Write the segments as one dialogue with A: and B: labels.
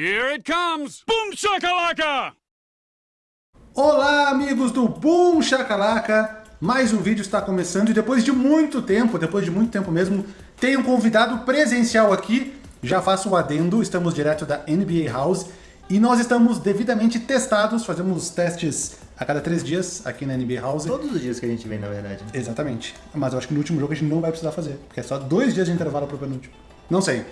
A: Here it comes! Boom shakalaka!
B: Olá, amigos do Boom Shakalaka! Mais um vídeo está começando e depois de muito tempo, depois de muito tempo mesmo, tem um convidado presencial aqui. Já faço o adendo, estamos direto da NBA House e nós estamos devidamente testados, fazemos testes a cada três dias aqui na NBA House.
C: Todos os dias que a gente vem, na verdade. né?
B: Exatamente. Mas eu acho que no último jogo a gente não vai precisar fazer, porque é só dois dias de intervalo pro penúltimo. Não sei.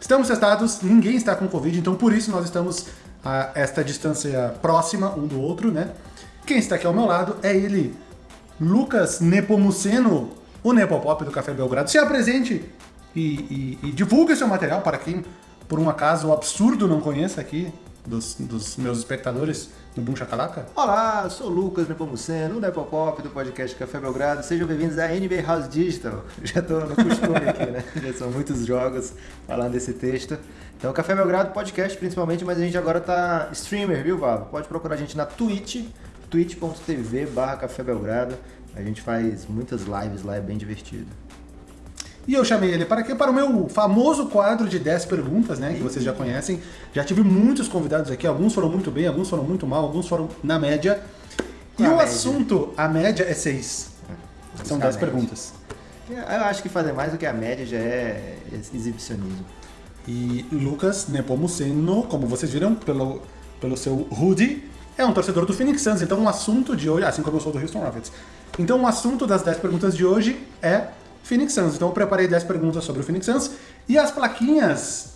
B: Estamos testados, ninguém está com Covid, então por isso nós estamos a esta distância próxima um do outro, né? Quem está aqui ao meu lado é ele, Lucas Nepomuceno, o Nepopop do Café Belgrado. Se apresente e, e, e divulgue seu material para quem, por um acaso absurdo, não conheça aqui, dos, dos meus espectadores do Boom Chacalaca.
C: Olá, sou o Lucas Nepomuceno, o Nepopop do podcast Café Belgrado. Sejam bem-vindos à NBA House Digital. Já tô no costume aqui, né? Já são muitos jogos falando desse texto. Então, Café Belgrado podcast principalmente, mas a gente agora tá streamer, viu, Vavo? Pode procurar a gente na Twitch, twitch.tv barra Café Belgrado. A gente faz muitas lives lá, é bem divertido.
B: E eu chamei ele para quê? Para o meu famoso quadro de 10 perguntas, né? Que vocês já conhecem. Já tive muitos convidados aqui, alguns foram muito bem, alguns foram muito mal, alguns foram na média. E
C: Na
B: o
C: média.
B: assunto, a média é 6. São
C: buscar
B: 10
C: a média.
B: perguntas.
C: Eu acho que fazer mais do que a média já é exibicionismo.
B: E Lucas Nepomuceno, como vocês viram pelo, pelo seu hoodie, é um torcedor do Phoenix Suns. Então o assunto de hoje, assim como eu sou do Houston Rockets. Então o assunto das 10 perguntas de hoje é Phoenix Suns. Então eu preparei 10 perguntas sobre o Phoenix Suns e as plaquinhas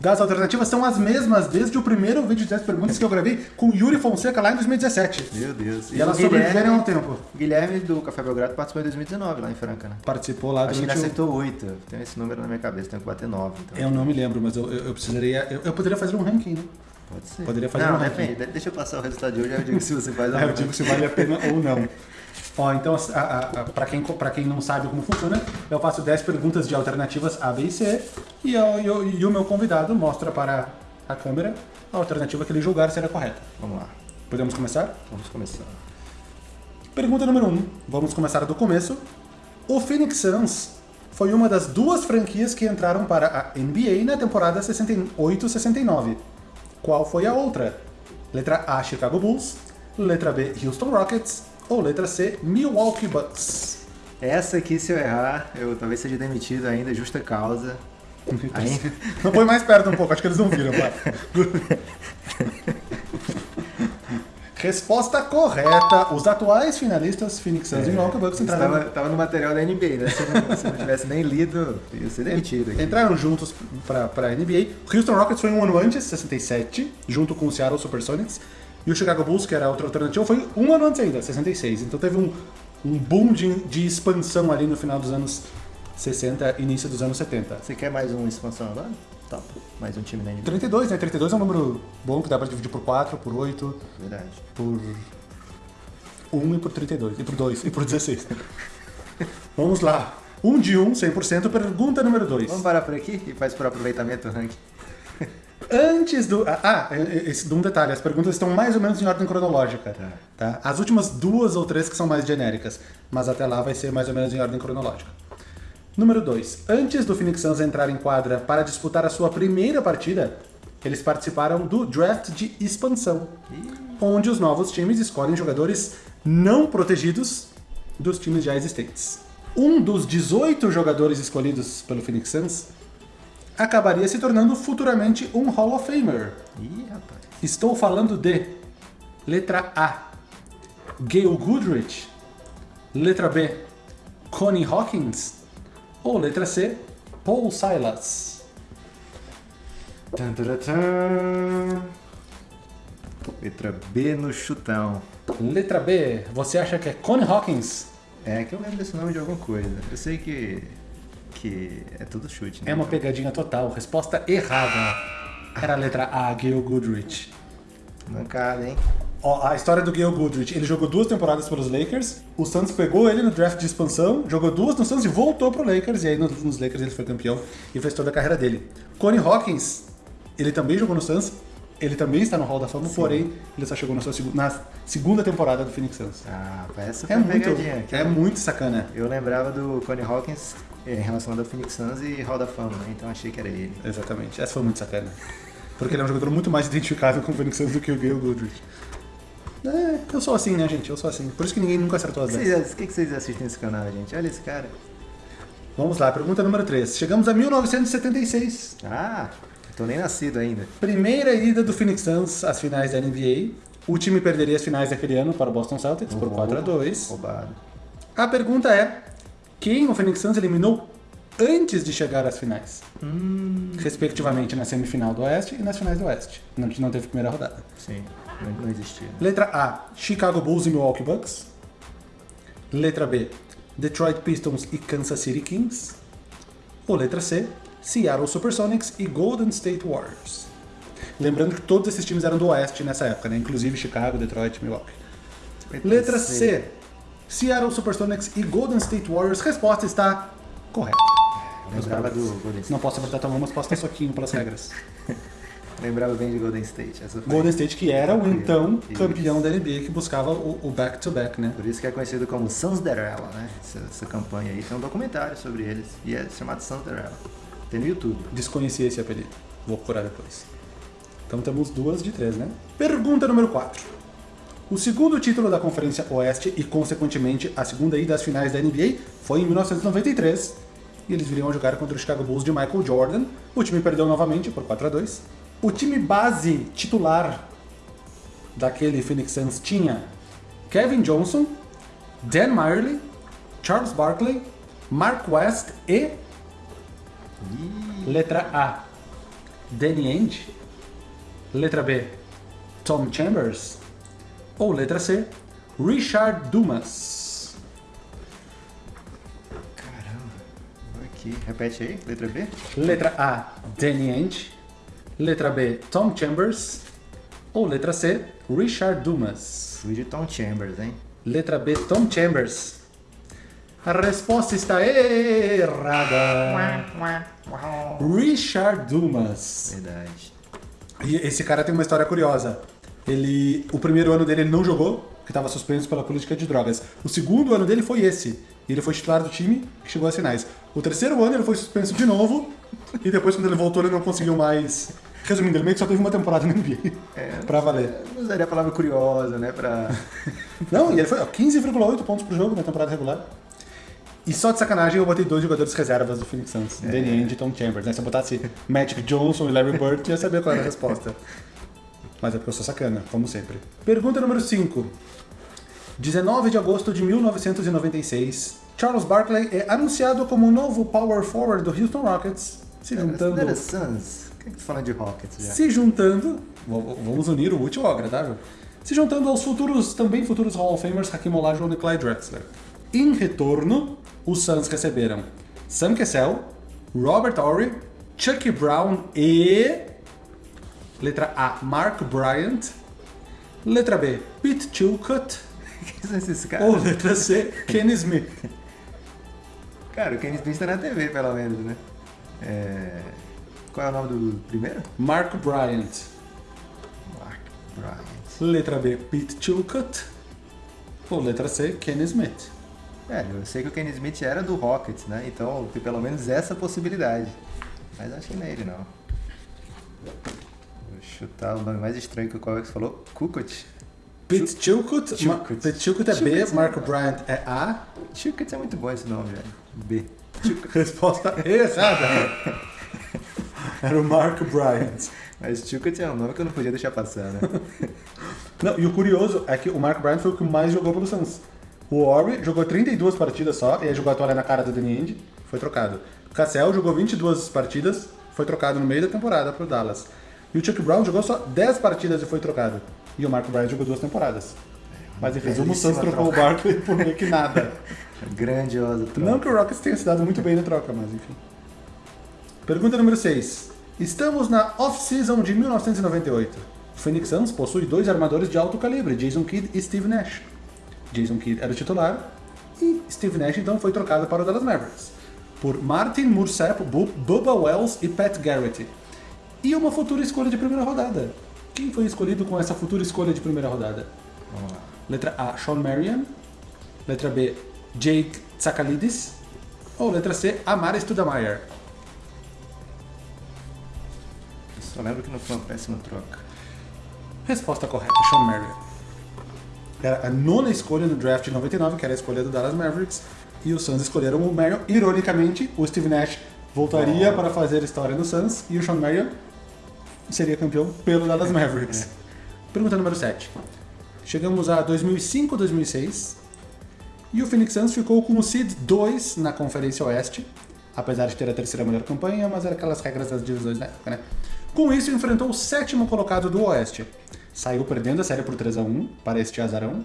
B: das alternativas são as mesmas desde o primeiro vídeo de 10 perguntas que eu gravei com Yuri Fonseca lá em 2017.
C: Meu Deus.
B: E elas
C: o Guilherme-
B: sobreviveram ao tempo.
C: Guilherme do Café Belgrado participou em 2019 lá em Franca, né?
B: Participou lá
C: Acho que ele
B: o...
C: acertou 8. Tenho esse número na minha cabeça, tenho que bater 9. Então.
B: Eu não me lembro, mas eu, eu, eu precisaria... Eu, eu poderia fazer um ranking, né?
C: Pode ser.
B: Poderia fazer
C: Não,
B: um
C: depende. de- Deixa eu passar o resultado de hoje, aí eu digo se você faz ou
B: É, eu
C: não.
B: digo se vale a pena ou não. Ó, então, a, a, a, pra, quem, pra quem não sabe como funciona, eu faço 10 perguntas de alternativas A, B e C, e, eu- e eu- e o meu convidado mostra para a câmera a alternativa que ele julgar ser a correta.
C: Vamos lá.
B: Podemos começar?
C: Vamos começar.
B: Pergunta número 1. Um. Vamos começar do começo. O Phoenix Suns foi uma das duas franquias que entraram para a NBA na temporada 68-69. Qual foi a outra? Letra A, Chicago Bulls. Letra B, Houston Rockets. Ou letra C, Milwaukee Bucks.
C: Essa aqui, se eu errar, eu talvez seja demitido ainda, justa causa. Aí,
B: Não põe mais perto um pouco, acho que eles não viram. Resposta correta. Os atuais finalistas Phoenix Suns e Milwaukee Bucks entraram,
C: estava, tava no material da NBA, né? Se não, se não tivesse nem lido, ia ser demitido aqui.
B: entraram juntos para a NBA. O Houston Rockets foi um ano antes, 67, junto com o Seattle Supersonics. E o Chicago Bulls, que era outra alternativa, foi um ano antes ainda, 66. Então teve um, um boom de, de expansão ali no final dos anos 60, início dos anos 70.
C: Você quer mais uma expansão agora? Top. Mais um time na NBA.
B: 32, né? 32 é um número bom que dá pra dividir por 4, por 8,
C: Verdade.
B: por 1 e por 32, e por 2, e por 16. Vamos lá. 1 de 1, 100%. Pergunta número 2.
C: Vamos parar por aqui e faz por aproveitamento o ranking.
B: Antes do. Ah, ah, esse, um detalhe: as perguntas estão mais ou menos em ordem cronológica. Tá. As últimas duas ou três que são mais genéricas, mas até lá vai ser mais ou menos em ordem cronológica. Número 2. Antes do Phoenix Suns entrar em quadra para disputar a sua primeira partida, eles participaram do draft de expansão, onde os novos times escolhem jogadores não protegidos dos times já existentes. Um dos 18 jogadores escolhidos pelo Phoenix Suns acabaria se tornando futuramente um Hall of Famer.
C: Ih, rapaz.
B: Estou falando de letra A, Gail Goodrich, letra B, Connie Hawkins ou letra C, Paul Silas.
C: Letra B no chutão.
B: Letra B, você acha que é Connie Hawkins?
C: É que eu lembro desse nome de alguma coisa. Eu sei que. que é tudo chute, né?
B: É uma pegadinha total. Resposta errada. Era a letra A, Gail Goodrich.
C: Mancada, hein?
B: A história do Gail Goodrich, ele jogou duas temporadas pelos Lakers, o Suns pegou ele no draft de expansão, jogou duas no Suns e voltou pro Lakers, e aí no- nos Lakers ele foi campeão e fez toda a carreira dele. Connie Hawkins, ele também jogou no Suns, ele também está no Hall da Fama, porém ele só chegou na, sua na segunda temporada do Phoenix Suns.
C: Ah, essa foi
B: É muito, é
C: eu-
B: muito sacana.
C: Eu lembrava do Connie Hawkins eh, relacionado ao Phoenix Suns e Hall da Fama, né? Então achei que era ele.
B: Exatamente, essa foi muito sacana. Porque ele é um jogador muito mais identificável com o Phoenix Suns do que o Gale Goodrich. É, eu sou assim, né, gente? Eu sou assim. Por isso que ninguém nunca acertou as
C: O que
B: 10.
C: vocês- o que que vocês assistem nesse canal, gente? Olha esse cara.
B: Vamos lá, pergunta número 3. Chegamos a 1976.
C: Ah, tô nem nascido ainda.
B: Primeira ida do Phoenix Suns às finais da NBA. O time perderia as finais daquele ano para o Boston Celtics por 4 a 2
C: Roubado.
B: A pergunta é: quem o Phoenix Suns eliminou antes de chegar às finais? Respectivamente na semifinal do Oeste e nas finais do Oeste. Não, não teve primeira rodada.
C: Sim, não, não existia.
B: Letra A: Chicago Bulls e Milwaukee Bucks. Letra B: Detroit Pistons e Kansas City Kings. Ou letra C: Seattle Supersonics e Golden State Warriors. Lembrando que todos esses times eram do Oeste nessa época, né? Inclusive Chicago, Detroit, Milwaukee. Letra C: Seattle Supersonics e Golden State Warriors. Resposta está correta.
C: State.
B: Não posso apertar tua mão, mas posso dar soquinho pelas regras.
C: Lembrava bem de Golden State.
B: Golden State, que era o então
C: Isso.
B: campeão da NBA, que buscava o back-to-back, né?
C: Por isso que é conhecido como Sons Derella, né? Essa, essa campanha aí. Tem um documentário sobre eles. E é chamado Sons Derella. Tem no YouTube.
B: Desconheci esse apelido. Vou procurar depois. Então temos duas de três, né? Pergunta número 4. O segundo título da Conferência Oeste e, consequentemente, a segunda ida às finais da NBA foi em 1993. E eles viriam a jogar contra o Chicago Bulls de Michael Jordan. O time perdeu novamente por 4 a 2 O time base titular daquele Phoenix Suns tinha Kevin Johnson, Dan Meyerly, Charles Barkley, Mark West e Letra A, Danny Ainge. Letra B, Tom Chambers. Ou letra C, Richard Dumas.
C: Caramba. Aqui. Repete aí. Letra B.
B: Letra A, Danny Ainge. Letra B, Tom Chambers. Ou letra C, Richard Dumas.
C: Fui de Tom Chambers, hein?
B: Letra B, Tom Chambers. A resposta está errada. Richard Dumas.
C: Verdade.
B: E esse cara tem uma história curiosa. Ele, o primeiro ano dele ele não jogou, que estava suspenso pela política de drogas. O segundo ano dele foi esse. E ele foi titular do time que chegou às finais. O terceiro ano ele foi suspenso de novo. E depois, quando ele voltou, ele não conseguiu mais. Resumindo, ele meio que só teve uma temporada na NBA. pra valer.
C: Eu usaria a palavra curiosa, né? Pra...
B: Não, e ele foi ó, 15,8 pontos por jogo na temporada regular. E só de sacanagem eu botei dois jogadores reservas do Phoenix Suns, Danny Ainge e Tom Chambers. Né? Se eu botasse Magic Johnson e Larry Bird, eu ia saber qual era a resposta. Mas é porque eu sou sacana, como sempre. Pergunta número 5. 19 de agosto de 1996, Charles Barkley é anunciado como o novo power forward do Houston Rockets, se juntando...
C: Que falando de Rockets já?
B: Se juntando, vamos unir o útil ao agradável, se juntando aos futuros, também futuros Hall of Famers Hakim Olajuwon e Clyde Drexler. Em retorno, os Suns receberam Sam Cassell, Robert Horry, Chucky Brown e... Letra A, Mark Bryant. Letra B, Pete Chilcutt.
C: Quem são esses caras?
B: Ou letra C, Kenny Smith.
C: Cara, o Kenny Smith tá na TV, pelo menos, né? É... Qual é o nome do primeiro?
B: Mark Bryant.
C: Mark Bryant.
B: Letra B, Pete Chilcutt. Ou letra C, Kenny Smith.
C: É, eu sei que o Kenny Smith era do Rockets, né? Então tem pelo menos essa possibilidade. Mas acho que não é ele, não. Vou chutar o nome mais estranho que o é você falou? Kukut?
B: Pete Chilcutt. Pete Chilcutt é B,
C: Chilcutt.
B: Mark Bryant é A.
C: Chukut é muito bom esse nome, velho. B.
B: Resposta errada. Era o Mark Bryant.
C: Mas Chukut é um nome que eu não podia deixar passar, né?
B: Não, e o curioso é que o Mark Bryant foi o que mais jogou pelo Suns. O Ori jogou 32 partidas só, e aí jogou a toalha na cara do Danny Ainge, foi trocado. O Cassell jogou 22 partidas, foi trocado no meio da temporada pro Dallas. E o Chuck Brown jogou só 10 partidas e foi trocado. E o Mark Bryant jogou duas temporadas. Mas em resumo, o Suns trocou o
C: troca.
B: Barkley por meio que nada.
C: Grandiosa troca.
B: Não que o Rockets tenha se dado muito bem na troca, mas enfim. Pergunta número 6. Estamos na off-season de 1998. O Phoenix Suns possui dois armadores de alto calibre, Jason Kidd e Steve Nash. Jason Kidd era o titular e Steve Nash então foi trocado para o Dallas Mavericks por Martin Mursap, Bu- Bubba Wells e Pat Garrett. E uma futura escolha de primeira rodada. Quem foi escolhido com essa futura escolha de primeira rodada?
C: Vamos lá.
B: Letra A, Sean Marion. Letra B, Jake Tsakalidis. Ou letra C, Amara Studamayer.
C: Só lembro que não foi uma péssima troca.
B: Resposta correta, Sean Marion. Era a nona escolha no draft de 99, que era a escolha do Dallas Mavericks, e os Suns escolheram o Marion. Ironicamente, o Steve Nash voltaria para fazer história no Suns, e o Sean Marion seria campeão pelo Dallas Mavericks. Pergunta número 7. Chegamos a 2005, 2006, e o Phoenix Suns ficou com o seed 2 na Conferência Oeste, apesar de ter a terceira melhor campanha, mas era aquelas regras das divisões da época, né? Com isso, enfrentou o sétimo colocado do Oeste. Saiu perdendo a série por 3 a 1 para este azarão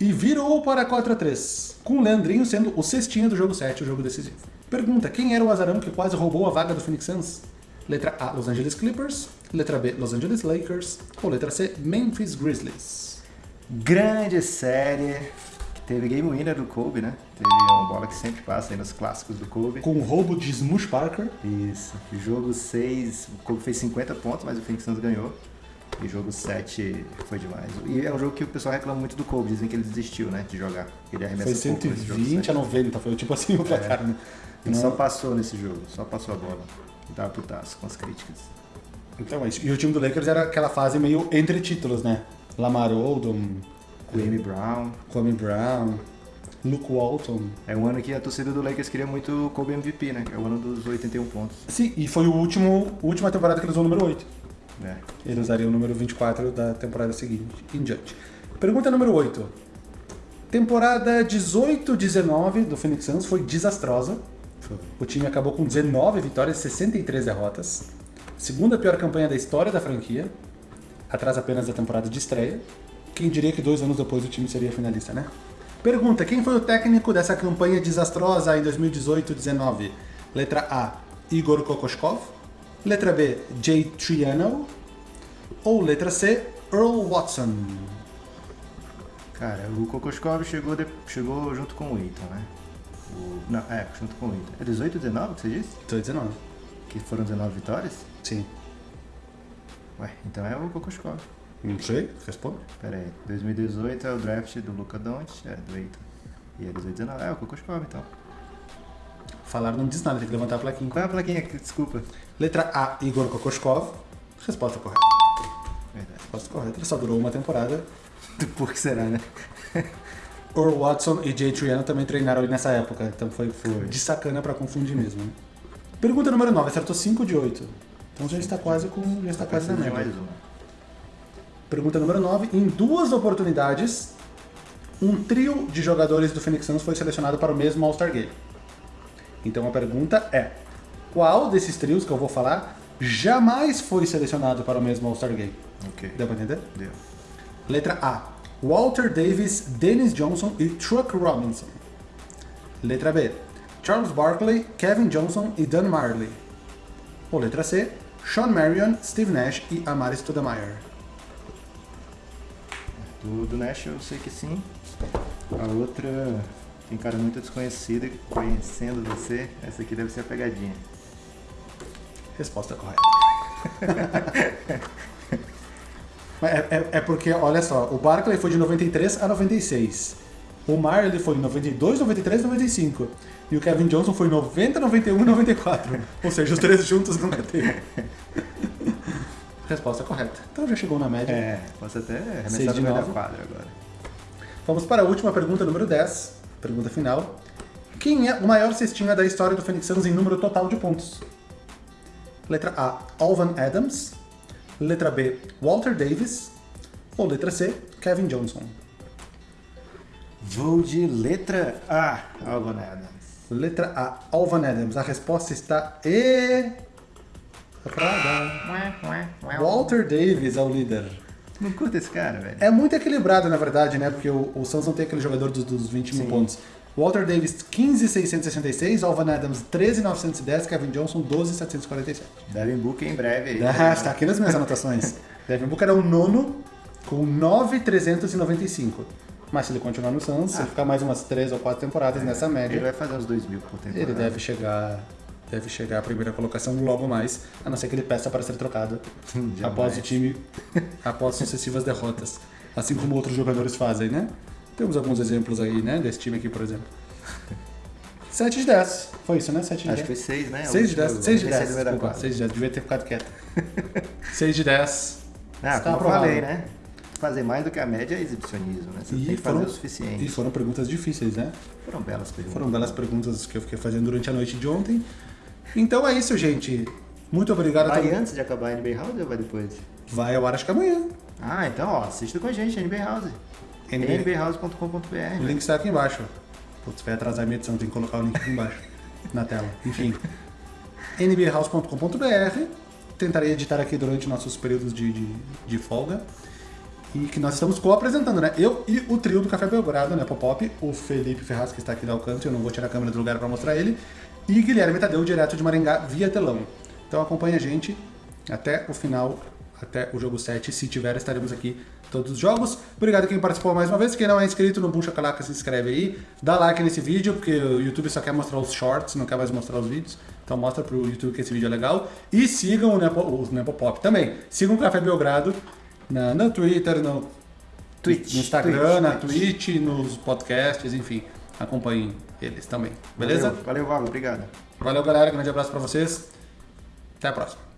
B: e virou para 4 a 3 com o Leandrinho sendo o cestinho do jogo 7, o jogo decisivo. Pergunta: quem era o azarão que quase roubou a vaga do Phoenix Suns? Letra A, Los Angeles Clippers. Letra B, Los Angeles Lakers. Ou letra C, Memphis Grizzlies.
C: Grande série teve game winner do Kobe, né? Teve uma bola que sempre passa aí nos clássicos do Kobe.
B: Com o roubo de Smush Parker.
C: Isso. Jogo 6, o Kobe fez 50 pontos, mas o Phoenix Suns ganhou. E jogo 7 foi demais. E é um jogo que o pessoal reclama muito do Kobe, dizem que ele desistiu, né, de jogar. Ele arremessa
B: Foi
C: pouco nesse jogo
B: 120 a
C: 7.
B: 90, foi tipo assim o placar, né?
C: Ele
B: Não-
C: só passou nesse jogo, só passou a bola. E tava putaço com as críticas.
B: Então é isso. E o time do Lakers era aquela fase meio entre títulos, né? Lamar Odom,
C: Kwame Brown.
B: Kwame Brown, Luke Walton.
C: É um ano que a torcida do Lakers queria muito o Kobe MVP, né? Que é o ano dos 81 pontos.
B: Sim, e foi o último, a última temporada que ele usou o número 8.
C: né?
B: Ele usaria o número 24 da temporada seguinte em diante. Pergunta número 8. Temporada 18-19 do Phoenix Suns foi desastrosa. O time acabou com 19 vitórias e 63 derrotas. Segunda pior campanha da história da franquia. Atrás apenas da temporada de estreia. Quem diria que dois anos depois o time seria finalista, né? Pergunta: quem foi o técnico dessa campanha desastrosa em 2018-19? Letra A: Igor Kokoskov. Letra B: Jay Triano. Ou letra C: Earl Watson.
C: Cara, o Kokoskov chegou, de- chegou junto com o Eiton, né? O- não, é, junto com o Eiton. É 18 19 que você disse?
B: 18-19.
C: Que foram 19 vitórias?
B: Sim.
C: Ué, então é o Kokoskov.
B: Não sei, responde.
C: Pera aí, 2018 é o draft do Luca Doncic, é, do Eiton. E é 18 19 é o Kokoskov, então.
B: Falar não diz nada, tem que levantar a plaquinha.
C: Qual é a plaquinha? aqui? Desculpa.
B: Letra A: Igor Kokoskov. Resposta correta.
C: Verdade.
B: Resposta correta. Ele só durou uma temporada.
C: Por que será, né?
B: Earl Watson e Jay Triano também treinaram ali nessa época, então foi,
C: Foi.
B: de sacana pra confundir mesmo. Né? Pergunta número 9, acertou 5 de 8. Então já está quase com. Já está quase na média. Pergunta número 9. Em duas oportunidades, um trio de jogadores do Phoenix Suns foi selecionado para o mesmo All-Star Game. Então a pergunta é: qual desses trios que eu vou falar jamais foi selecionado para o mesmo All-Star Game?
C: Ok,
B: Deu pra entender?
C: deu.
B: Letra A: Walter Davis, Dennis Johnson e Truck Robinson. Letra B: Charles Barkley, Kevin Johnson e Dan Marley. Ou letra C: Sean Marion, Steve Nash e Amari Stoudemire.
C: Do, do Nash eu sei que sim. A outra tem cara muito desconhecida, conhecendo você, essa aqui deve ser a pegadinha.
B: Resposta correta. É, é- é porque, olha só, o Barkley foi de 93 a 96. O Marley foi em 92, 93 e 95. E o Kevin Johnson foi em 90, 91 e 94. Ou seja, os três juntos nunca teve. Resposta correta. Então já chegou na média.
C: É, posso até arremessar
B: de
C: no meio da
B: nove.
C: quadra agora.
B: Vamos para a última pergunta, número 10. Pergunta final. Quem é o maior cestinha da história do Phoenix Suns em número total de pontos? Letra A, Alvan Adams. Letra B, Walter Davis. Ou letra C, Kevin Johnson.
C: Vou de letra A, Alvan Adams.
B: Letra A, Alvan Adams. A resposta está errada. Walter Davis é o líder.
C: Não curta esse cara, velho.
B: É muito equilibrado, na verdade, né? Porque o, o Suns não tem aquele jogador dos, dos 20 mil
C: Sim.
B: pontos. Walter Davis, 15,666. Alvan Adams, 13,910. Kevin Johnson, 12,747.
C: Devin Booker em breve aí.
B: Ah, está aqui nas minhas anotações. Devin Booker é o nono com 9,395. Mas se ele continuar no Suns, se ele ficar mais umas 3 ou 4 temporadas nessa
C: Ele
B: média,
C: vai fazer uns 2 mil por temporada.
B: ele deve chegar, deve chegar à primeira colocação logo mais, a não ser que ele peça para ser trocado
C: Jamais.
B: após o time, após sucessivas derrotas. Assim como outros jogadores fazem, né? Temos alguns exemplos aí, né? Desse time aqui, por exemplo. 7 de 10. Foi isso, né? 7 de
C: Acho
B: 10.
C: que foi 6, né?
B: 6 de 10. 6 de 10.
C: Esse é número
B: Desculpa,
C: quatro.
B: 6 de 10. Devia ter ficado quieto. 6 de 10.
C: Ah,
B: Está
C: como eu falei, né? Fazer mais do que a média é exibicionismo, né? Você tem que fazer o suficiente.
B: e foram perguntas difíceis, né?
C: Foram belas perguntas.
B: Foram belas perguntas que eu fiquei fazendo durante a noite de ontem. Então é isso, gente. Muito obrigado a
C: Vai
B: todo
C: antes de acabar a NBA House ou vai depois?
B: Vai ao ar, acho que amanhã.
C: Ah, então, ó, assista com a gente, NBA House.
B: NBA.
C: nbhouse.com.br.
B: O link está aqui embaixo. Putz, vai atrasar a minha edição, tem que colocar o link aqui embaixo, na tela. Enfim. nbhouse.com.br Tentarei editar aqui durante nossos períodos de, de, de folga. E que nós estamos co-apresentando, né? Eu e o trio do Café Belgrado, né? Popop, o Felipe Ferraz, que está aqui no alcance, eu não vou tirar a câmera do lugar para mostrar ele, e Guilherme Tadeu, direto de Maringá, via telão. Então acompanha a gente até o final, até o jogo 7. Se tiver, estaremos aqui todos os jogos. Obrigado a quem participou mais uma vez. Quem não é inscrito no Boom Shakalaka, se inscreve aí. Dá like nesse vídeo, porque o YouTube só quer mostrar os shorts, não quer mais mostrar os vídeos. Então mostra pro YouTube que esse vídeo é legal. E sigam o Nepo, o Nepopop também. Sigam o Café Belgrado na, no Twitter, no,
C: Twitch.
B: no Instagram,
C: Twitch,
B: na
C: Twitch.
B: Twitch, nos podcasts, enfim. Acompanhem eles também. Beleza?
C: Valeu, valeu Vago, obrigado.
B: Valeu, galera. Grande abraço pra vocês. Até a próxima.